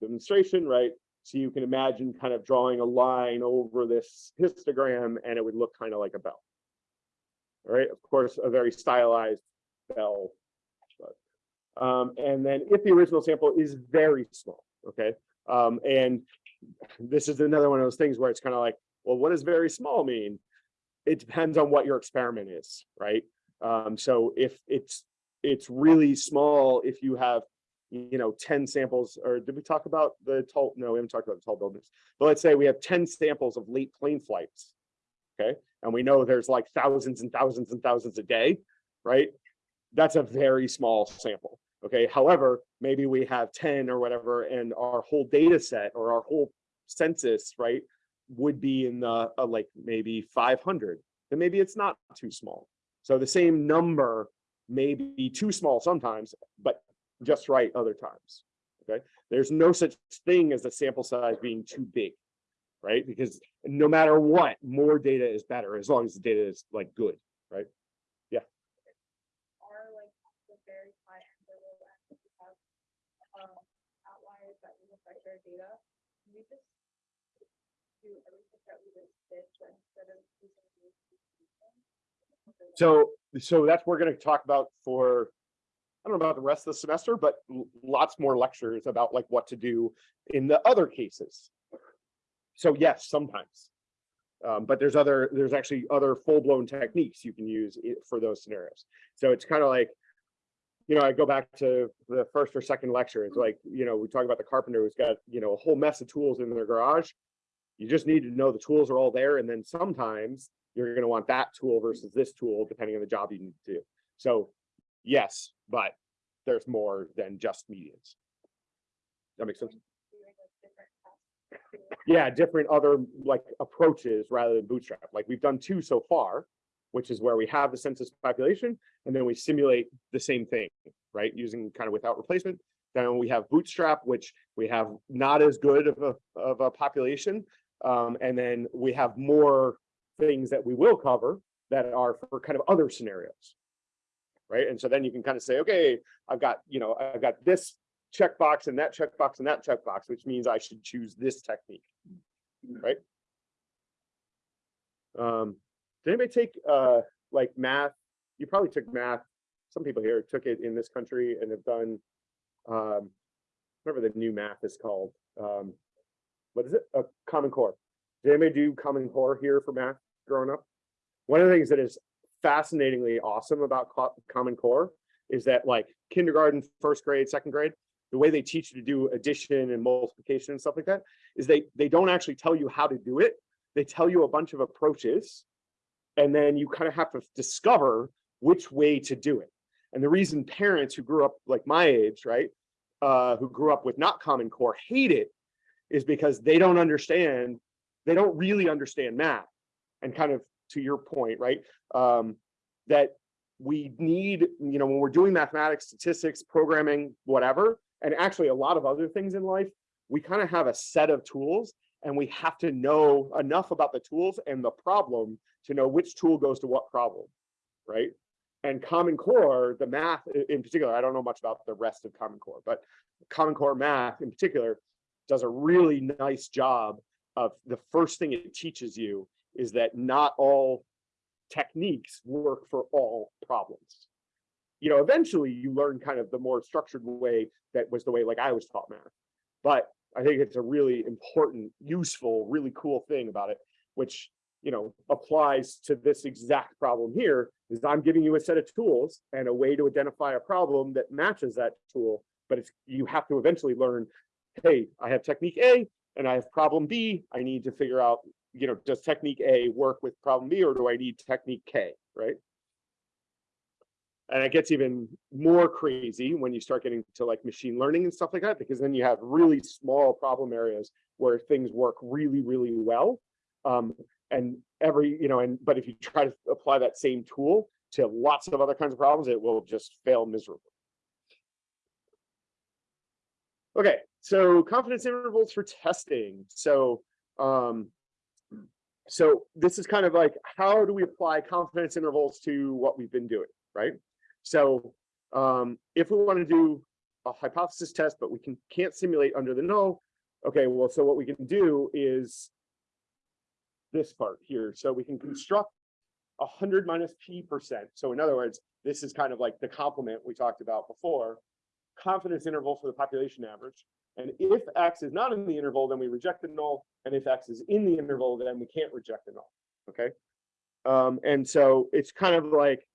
demonstration, right? So you can imagine kind of drawing a line over this histogram and it would look kind of like a bell. All right, of course, a very stylized bell. But, um, and then if the original sample is very small, okay? Um, and this is another one of those things where it's kind of like, well, what does very small mean? It depends on what your experiment is, right? Um, so if it's it's really small, if you have you know 10 samples, or did we talk about the tall? No, we haven't talked about the tall buildings. But let's say we have 10 samples of late plane flights, okay, and we know there's like thousands and thousands and thousands a day, right? That's a very small sample. Okay, however, maybe we have 10 or whatever, and our whole data set or our whole census, right, would be in the uh, like maybe 500 then maybe it's not too small. So the same number may be too small sometimes but just right other times okay? There's no such thing as a sample size being too big right? Because no matter what more data is better as long as the data is like good right? Are like the very high end um outliers that will affect their data. can We just so so that's we're going to talk about for I don't know about the rest of the semester, but lots more lectures about like what to do in the other cases. So yes, sometimes. Um, but there's other, there's actually other full-blown techniques you can use for those scenarios. So it's kind of like, you know, I go back to the first or second lecture. It's like, you know, we talk about the carpenter who's got, you know, a whole mess of tools in their garage. You just need to know the tools are all there. And then sometimes you're going to want that tool versus this tool, depending on the job you need to do. So yes, but there's more than just medians. That makes sense? Yeah, different other like approaches rather than bootstrap. Like we've done two so far, which is where we have the census population and then we simulate the same thing, right? Using kind of without replacement. Then we have bootstrap, which we have not as good of a, of a population. Um, and then we have more things that we will cover that are for kind of other scenarios. Right? And so then you can kind of say, okay, I've got, you know, I've got this checkbox and that checkbox and that checkbox, which means I should choose this technique. Right? Um, did anybody take uh like math? You probably took math. Some people here took it in this country and have done um whatever the new math is called. Um, what is it? A Common Core. Did anybody do Common Core here for math growing up? One of the things that is fascinatingly awesome about Common Core is that like kindergarten, first grade, second grade, the way they teach you to do addition and multiplication and stuff like that is they they don't actually tell you how to do it. They tell you a bunch of approaches and then you kind of have to discover which way to do it. And the reason parents who grew up like my age, right, uh, who grew up with not Common Core hate it is because they don't understand, they don't really understand math. And kind of to your point, right, um, that we need, you know, when we're doing mathematics, statistics, programming, whatever, and actually a lot of other things in life, we kind of have a set of tools and we have to know enough about the tools and the problem to know which tool goes to what problem, right? And Common Core, the math in particular, I don't know much about the rest of Common Core, but Common Core math in particular does a really nice job of the first thing it teaches you is that not all techniques work for all problems. You know, eventually you learn kind of the more structured way that was the way like I was taught math. But I think it's a really important, useful, really cool thing about it, which, you know, applies to this exact problem here, is I'm giving you a set of tools and a way to identify a problem that matches that tool, but it's, you have to eventually learn, hey, I have technique A and I have problem B, I need to figure out, you know, does technique A work with problem B or do I need technique K, right? And it gets even more crazy when you start getting to like machine learning and stuff like that, because then you have really small problem areas where things work really, really well. Um, and every, you know, and but if you try to apply that same tool to lots of other kinds of problems, it will just fail miserably. Okay, so confidence intervals for testing. So, um, so this is kind of like, how do we apply confidence intervals to what we've been doing, right? So, um, if we want to do a hypothesis test, but we can, can't simulate under the null, okay, well, so what we can do is this part here. So we can construct a hundred minus p percent. So in other words, this is kind of like the complement we talked about before, confidence interval for the population average. And if X is not in the interval, then we reject the null. And if X is in the interval, then we can't reject the null. Okay. Um, and so it's kind of like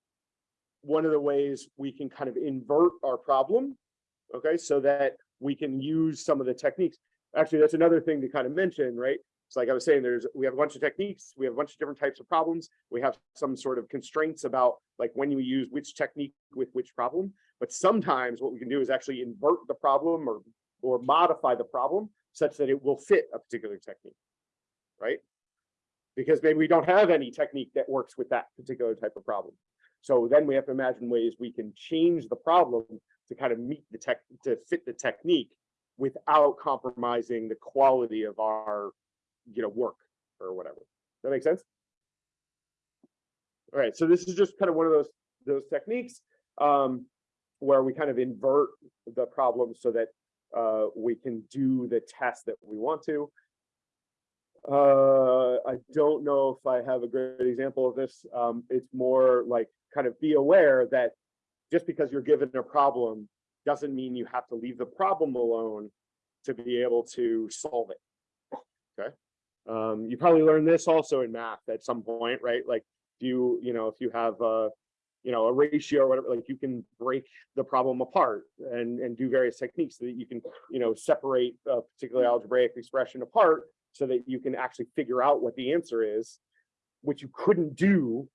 one of the ways we can kind of invert our problem. Okay, so that we can use some of the techniques. Actually, that's another thing to kind of mention, right? It's like I was saying, there's we have a bunch of techniques, we have a bunch of different types of problems. We have some sort of constraints about like when you use which technique with which problem. But sometimes what we can do is actually invert the problem or or modify the problem such that it will fit a particular technique, right? Because maybe we don't have any technique that works with that particular type of problem. So then we have to imagine ways we can change the problem to kind of meet the tech, to fit the technique without compromising the quality of our, you know, work or whatever. That makes sense? All right, so this is just kind of one of those, those techniques um, where we kind of invert the problem so that uh, we can do the test that we want to. Uh, I don't know if I have a great example of this. Um, it's more like kind of be aware that just because you're given a problem doesn't mean you have to leave the problem alone to be able to solve it. Okay. Um, you probably learned this also in math at some point, right? Like, do you, you know, if you have a, you know, a ratio or whatever, like you can break the problem apart and, and do various techniques so that you can, you know, separate a particular algebraic expression apart so that you can actually figure out what the answer is, which you couldn't do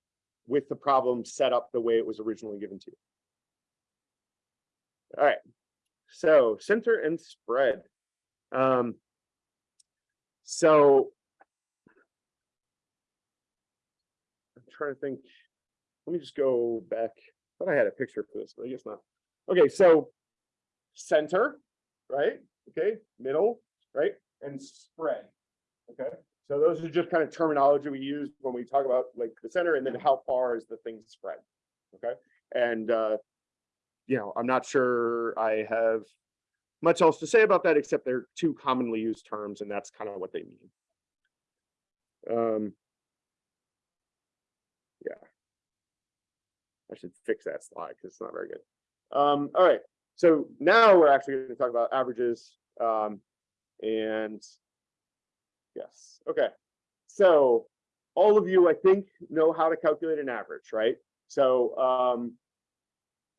with the problem set up the way it was originally given to you. All right, so center and spread. Um, so I'm trying to think, let me just go back. I thought I had a picture for this, but I guess not. Okay, so center, right? Okay, middle, right? And spread. Okay, so those are just kind of terminology we use when we talk about like the center and then how far is the thing spread. Okay, and uh, you know, I'm not sure I have much else to say about that, except they're two commonly used terms, and that's kind of what they mean. Um, yeah, I should fix that slide because it's not very good. Um, all right, so now we're actually going to talk about averages um, and Yes, okay. So all of you, I think, know how to calculate an average, right? So um,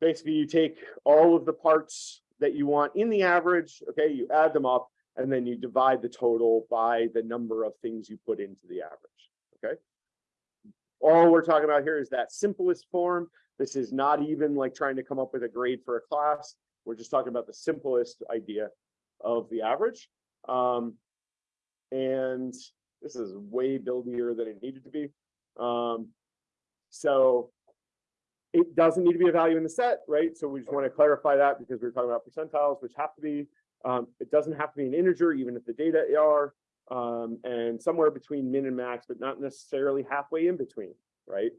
basically you take all of the parts that you want in the average, okay, you add them up, and then you divide the total by the number of things you put into the average, okay? All we're talking about here is that simplest form. This is not even like trying to come up with a grade for a class. We're just talking about the simplest idea of the average. Um, and this is way buildier than it needed to be. Um, so it doesn't need to be a value in the set, right? So we just want to clarify that because we are talking about percentiles, which have to be, um, it doesn't have to be an integer, even if the data are, um, and somewhere between min and max, but not necessarily halfway in between, right?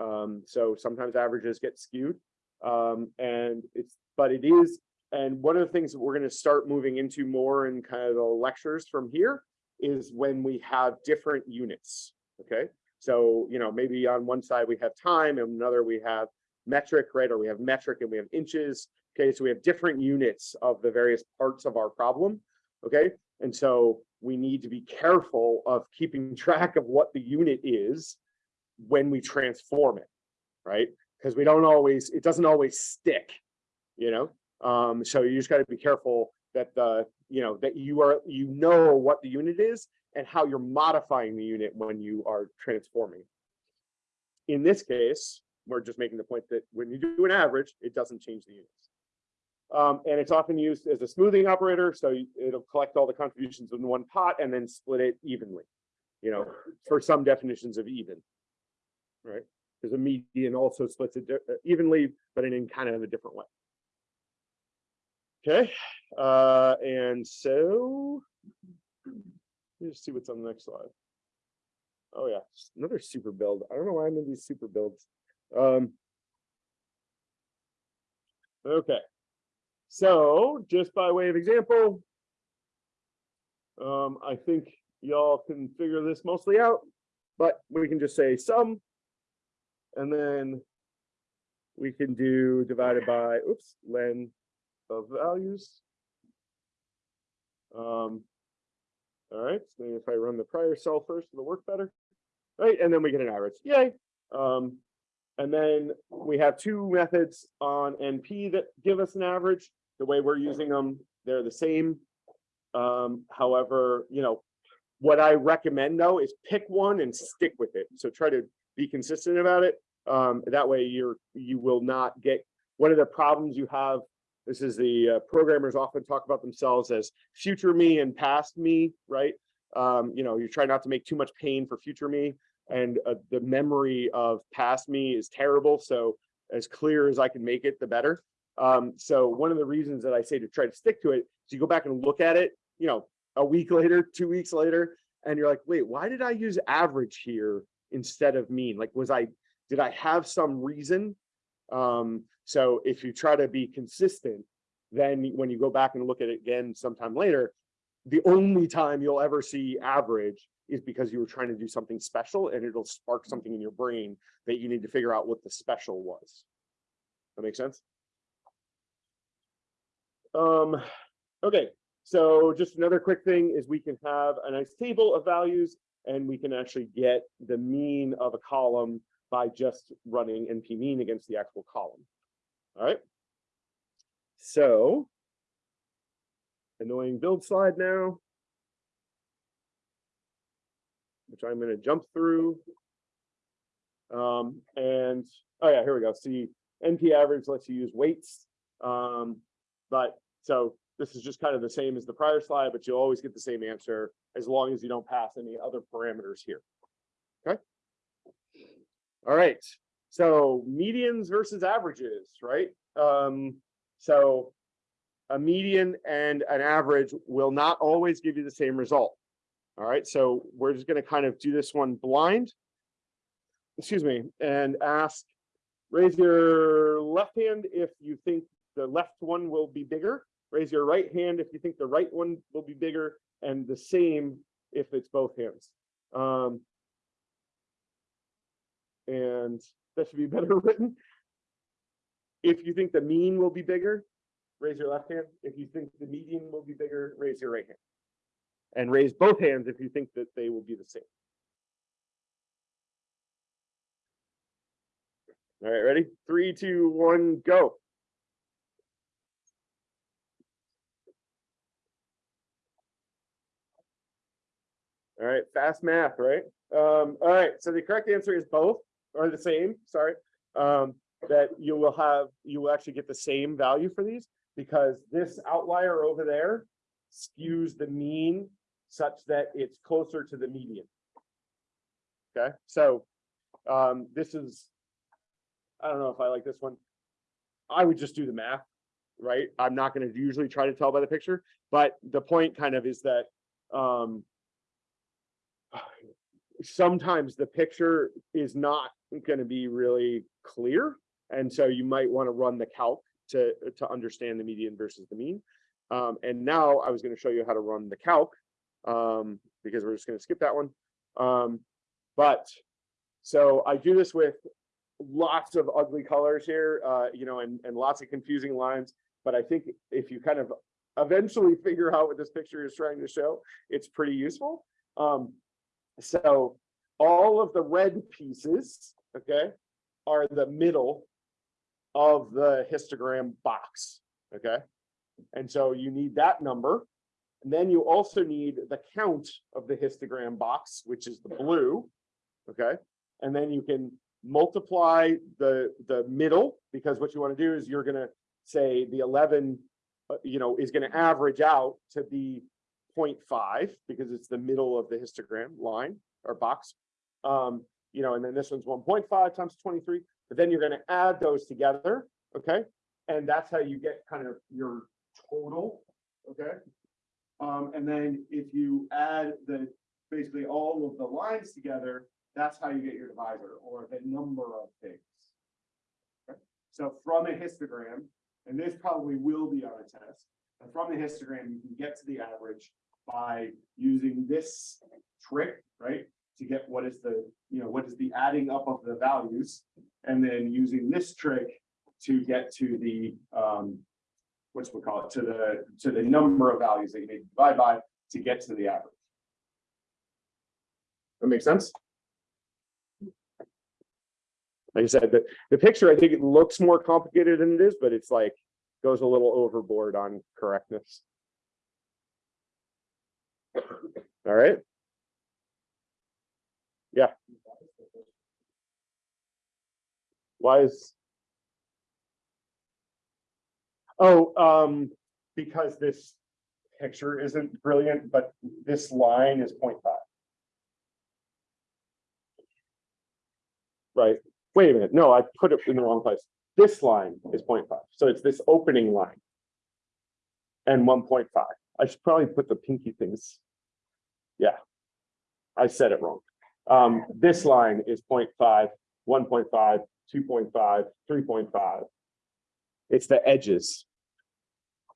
Um, so sometimes averages get skewed, um, and it's, but it is, and one of the things that we're going to start moving into more in kind of the lectures from here is when we have different units, okay? So, you know, maybe on one side we have time and another we have metric, right? Or we have metric and we have inches. Okay, so we have different units of the various parts of our problem. Okay, and so we need to be careful of keeping track of what the unit is when we transform it, right? Because we don't always, it doesn't always stick, you know? Um, so you just gotta be careful that the, you know, that you are, you know what the unit is and how you're modifying the unit when you are transforming. In this case, we're just making the point that when you do an average, it doesn't change the units. Um, and it's often used as a smoothing operator, so it'll collect all the contributions in one pot and then split it evenly. You know, for some definitions of even. Right, because a median also splits it uh, evenly, but in, in kind of a different way. Okay, uh, and so. Let's see what's on the next slide. Oh yeah, another super build. I don't know why I'm in these super builds. Um. Okay. So just by way of example. Um, I think y'all can figure this mostly out, but we can just say sum. And then. We can do divided by, oops, len of values. Um. All right, so if I run the prior cell first, it'll work better. Right, and then we get an average, yay. Um, and then we have two methods on NP that give us an average. The way we're using them, they're the same. Um, however, you know, what I recommend though is pick one and stick with it. So try to be consistent about it. Um, that way you're, you will not get, one of the problems you have, this is the uh, programmers often talk about themselves as future me and past me, right? Um, you know, you try not to make too much pain for future me and uh, the memory of past me is terrible. So as clear as I can make it, the better. Um, so one of the reasons that I say to try to stick to it is you go back and look at it, you know, a week later, two weeks later, and you're like, wait, why did I use average here instead of mean? Like, was I, did I have some reason? Um, so if you try to be consistent, then when you go back and look at it again sometime later, the only time you'll ever see average is because you were trying to do something special and it'll spark something in your brain that you need to figure out what the special was. That makes sense? Um, okay, so just another quick thing is we can have a nice table of values and we can actually get the mean of a column by just running NP mean against the actual column. All right. So annoying build slide now. Which I'm gonna jump through. Um, and, oh yeah, here we go. See, NP average lets you use weights. Um, but so this is just kind of the same as the prior slide, but you'll always get the same answer as long as you don't pass any other parameters here. All right, so medians versus averages, right? Um, so a median and an average will not always give you the same result. All right, so we're just gonna kind of do this one blind. Excuse me, and ask, raise your left hand if you think the left one will be bigger. Raise your right hand if you think the right one will be bigger and the same if it's both hands. Um, and that should be better written. If you think the mean will be bigger, raise your left hand. If you think the median will be bigger, raise your right hand. And raise both hands if you think that they will be the same. All right, ready? Three, two, one, go. All right, fast math, right? Um, all right, so the correct answer is both or the same, sorry. Um, that you will have, you will actually get the same value for these because this outlier over there skews the mean such that it's closer to the median. Okay, so um, this is, I don't know if I like this one. I would just do the math, right? I'm not gonna usually try to tell by the picture, but the point kind of is that um, sometimes the picture is not going to be really clear. And so you might want to run the calc to, to understand the median versus the mean. Um, and now I was going to show you how to run the calc um, because we're just going to skip that one. Um, but so I do this with lots of ugly colors here, uh, you know, and, and lots of confusing lines. But I think if you kind of eventually figure out what this picture is trying to show, it's pretty useful. Um, so all of the red pieces, okay, are the middle of the histogram box, okay? And so you need that number. And then you also need the count of the histogram box, which is the blue, okay? And then you can multiply the, the middle, because what you want to do is you're gonna say the eleven, uh, you know, is gonna average out to be 0.5 because it's the middle of the histogram line or box. Um, you know, and then this one's one point five times twenty-three, but then you're gonna add those together, okay? And that's how you get kind of your total, okay? Um, and then if you add the, basically all of the lines together, that's how you get your divisor or the number of things. Okay? So from a histogram, and this probably will be on a test, from the histogram, you can get to the average by using this trick, right? To get what is the, you know, what is the adding up of the values, and then using this trick to get to the, um, what's we call it, to the, to the number of values that you need to divide by to get to the average. That makes sense? Like I said, the, the picture, I think it looks more complicated than it is, but it's like, goes a little overboard on correctness. All right, Yeah. why is? Oh, um, because this picture isn't brilliant, but this line is 0.5. Right, wait a minute, no, I put it in the wrong place. This line is 0.5, so it's this opening line. And one point five, I should probably put the pinky things. Yeah. I said it wrong. Um, this line is 0.5, 1.5, 2.5, 3.5. It's the edges.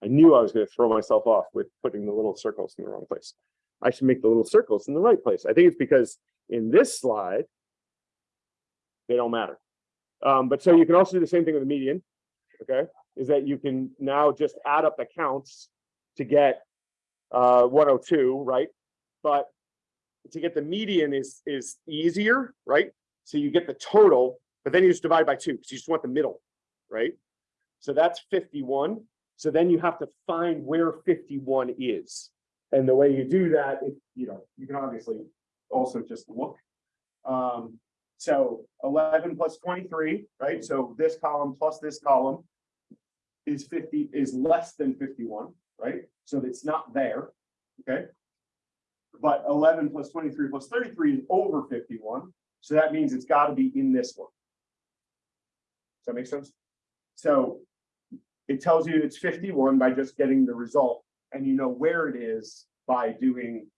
I knew I was gonna throw myself off with putting the little circles in the wrong place. I should make the little circles in the right place. I think it's because in this slide, they don't matter. Um, but so you can also do the same thing with the median, okay? Is that you can now just add up the counts to get uh, 102, right? But to get the median is, is easier, right? So you get the total, but then you just divide by two, because you just want the middle, right? So that's fifty-one. So then you have to find where fifty-one is. And the way you do that, if, you know, you can obviously also just look. Um, so eleven plus twenty-three, right? So this column plus this column is fifty, is less than fifty-one, right? So it's not there, okay? But eleven plus twenty-three plus thirty-three is over fifty-one, so that means it's gotta be in this one. Does that make sense? So it tells you it's fifty-one by just getting the result, and you know where it is by doing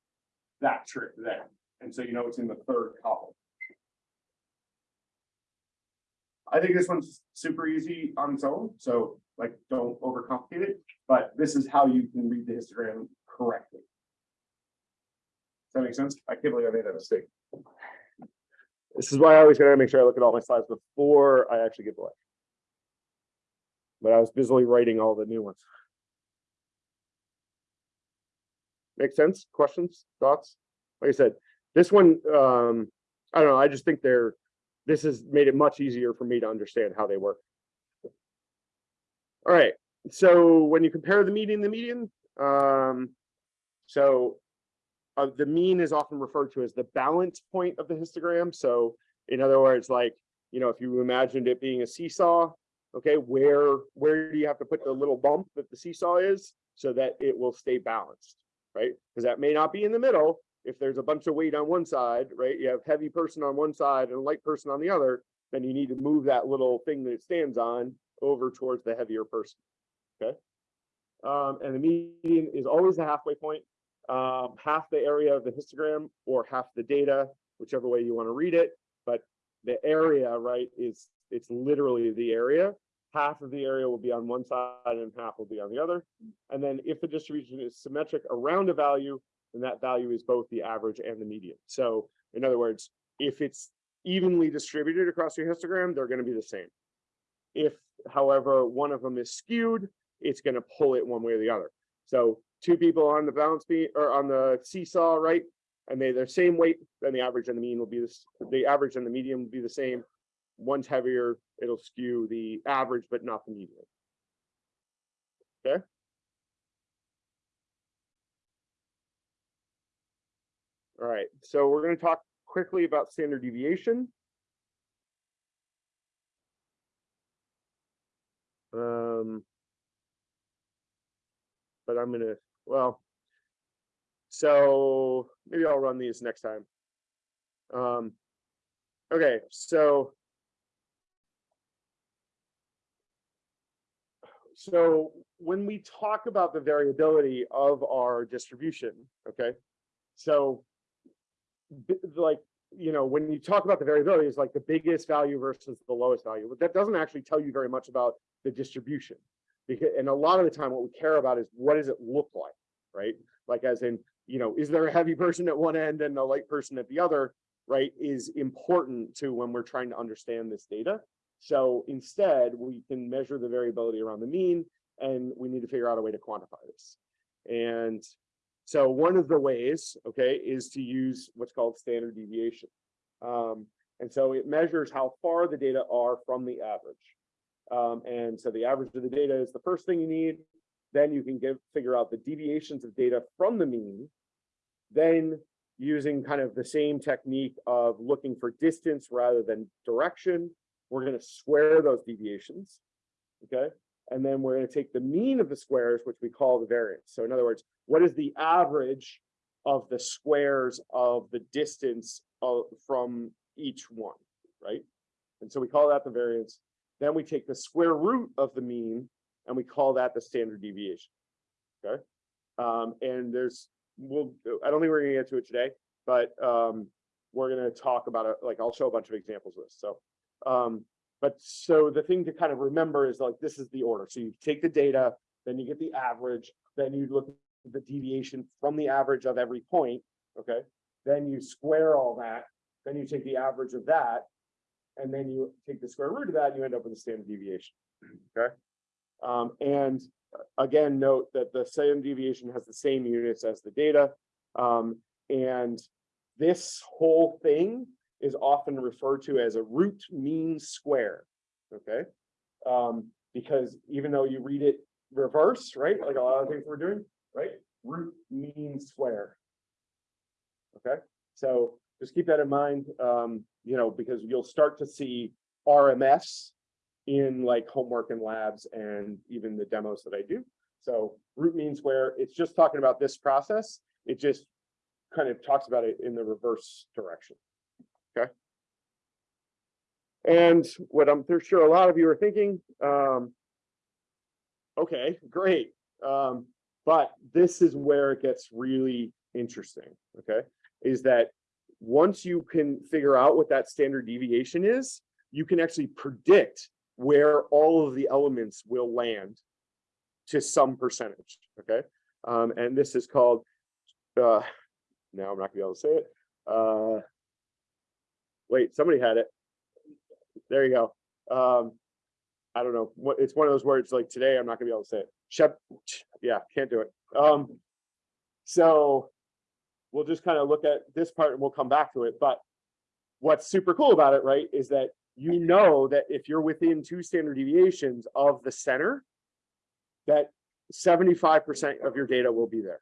that trick there. And so you know it's in the third column. I think this one's super easy on its own, so like, don't overcomplicate it, but this is how you can read the histogram that make sense? I can't believe I made that mistake. This is why I always gotta make sure I look at all my slides before I actually the lecture. But I was busily writing all the new ones. Make sense? Questions, thoughts? Like I said, this one, um, I don't know, I just think they're, this has made it much easier for me to understand how they work. All right, so when you compare the median, the median, um, so uh, the mean is often referred to as the balance point of the histogram. So in other words, like, you know, if you imagined it being a seesaw, okay, where, where do you have to put the little bump that the seesaw is so that it will stay balanced, right? Because that may not be in the middle. If there's a bunch of weight on one side, right, you have heavy person on one side and a light person on the other, then you need to move that little thing that it stands on over towards the heavier person, okay? Um, and the median is always the halfway point um, half the area of the histogram or half the data, whichever way you want to read it. But the area, right, is it's literally the area. Half of the area will be on one side and half will be on the other. And then if the distribution is symmetric around a value, then that value is both the average and the median. So in other words, if it's evenly distributed across your histogram, they're going to be the same. If, however, one of them is skewed, it's going to pull it one way or the other. So two people on the balance beam or on the seesaw, right? And they, they're same weight, then the average and the mean will be this, the average and the median will be the same. One's heavier, it'll skew the average, but not the median. Okay? All right, so we're gonna talk quickly about standard deviation. Um. But I'm gonna, well. So maybe I'll run these next time. Um. Okay, so. So when we talk about the variability of our distribution, okay? So. Like, you know, when you talk about the variability, it's like the biggest value versus the lowest value, but that doesn't actually tell you very much about the distribution. Because, and a lot of the time, what we care about is what does it look like, right? Like as in, you know, is there a heavy person at one end and a light person at the other, right? Is important to when we're trying to understand this data. So instead, we can measure the variability around the mean, and we need to figure out a way to quantify this. And so one of the ways, okay, is to use what's called standard deviation. Um, and so it measures how far the data are from the average. Um, and so the average of the data is the first thing you need. Then you can give, figure out the deviations of data from the mean. Then using kind of the same technique of looking for distance rather than direction, we're gonna square those deviations. Okay, and then we're gonna take the mean of the squares, which we call the variance. So in other words, what is the average of the squares of the distance of, from each one, right? And so we call that the variance. Then we take the square root of the mean and we call that the standard deviation. Okay, um, and there's, we'll, I don't think we're gonna get to it today, but um, we're gonna talk about it, like I'll show a bunch of examples of this, so. Um, but so the thing to kind of remember is like, this is the order. So you take the data, then you get the average, then you look at the deviation from the average of every point, okay? Then you square all that, then you take the average of that. And then you take the square root of that, and you end up with a standard deviation, okay? Um, and uh, again, note that the standard deviation has the same units as the data. Um, and this whole thing is often referred to as a root mean square, okay? Um, because even though you read it reverse, right, like a lot of things we're doing, right? Root mean square. Okay, so just keep that in mind, um, you know, because you'll start to see RMS in like homework and labs and even the demos that I do. So root mean square it's just talking about this process. It just kind of talks about it in the reverse direction. Okay. And what I'm sure a lot of you are thinking, um, okay, great. Um, but this is where it gets really interesting, okay? Is that once you can figure out what that standard deviation is, you can actually predict where all of the elements will land to some percentage, okay? Um, and this is called, uh, now I'm not gonna be able to say it. Uh, wait, somebody had it. There you go. Um, I don't know, what, it's one of those words like today, I'm not gonna be able to say it. Shep, yeah, can't do it. Um, so we'll just kind of look at this part and we'll come back to it, but what's super cool about it, right, is that you know that if you're within two standard deviations of the center, that seventy-five percent of your data will be there.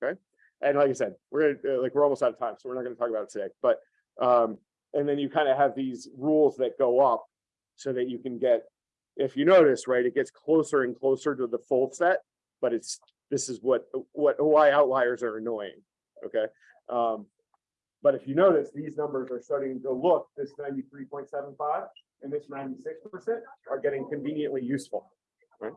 Okay, and like I said, we're gonna, uh, like, we're almost out of time, so we're not gonna talk about it today, but, um, and then you kind of have these rules that go up so that you can get, if you notice, right, it gets closer and closer to the full set, but it's, this is what, what, why outliers are annoying, okay? Um, but if you notice, these numbers are starting to look, this ninety-three point seven five and this ninety-six percent are getting conveniently useful, right?